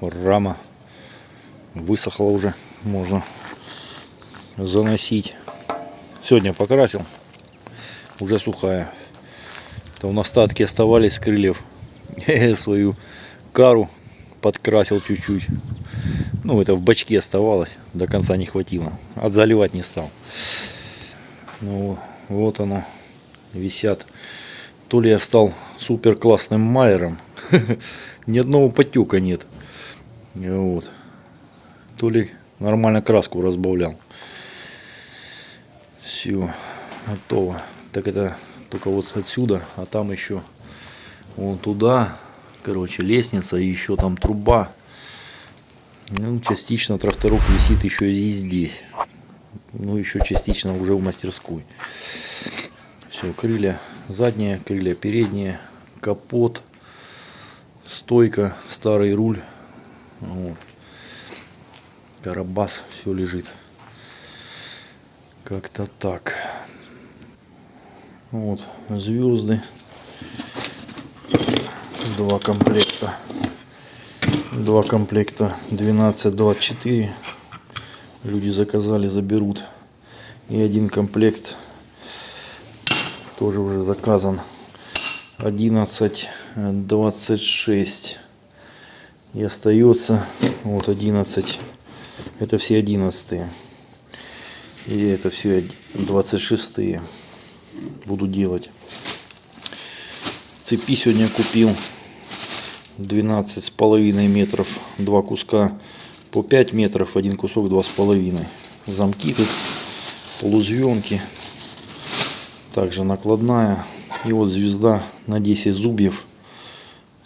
рама высохла уже, можно заносить. Сегодня покрасил, уже сухая. Там остатки оставались крыльев. Свою кару подкрасил чуть-чуть. Ну, это в бачке оставалось, до конца не хватило. Отзаливать не стал. Ну, вот оно, висят. То ли я стал супер классным майером, ни одного потека нет. Вот. То ли нормально краску разбавлял. Все, готово. Так это только вот отсюда, а там еще вон туда, короче, лестница и еще там труба. Ну, частично тракторок висит еще и здесь. Ну, еще частично уже в мастерской. Все, крылья задние, крылья передние, капот, стойка, старый руль. Вот. Карабас, все лежит. Как-то так. Вот, звезды. Два комплекта. Два комплекта 12-24. Люди заказали, заберут. И один комплект тоже уже заказан 11 26 и остается вот 11 это все 11 и это все 26 буду делать. Цепи сегодня купил. 12 с половиной метров. Два куска по 5 метров. Один кусок два с половиной. Замки тут полузвенки также накладная и вот звезда на 10 зубьев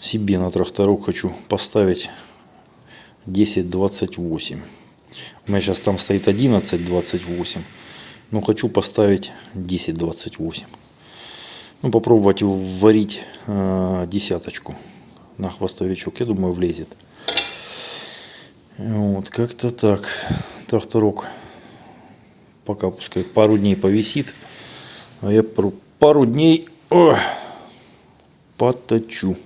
себе на тракторок хочу поставить 10-28 у меня сейчас там стоит 11-28 но хочу поставить 10-28 ну попробовать варить э, десяточку. На хвостовичок я думаю влезет. Вот как-то так. Тракторок пока пускай пару дней повисит а я пару дней о, поточу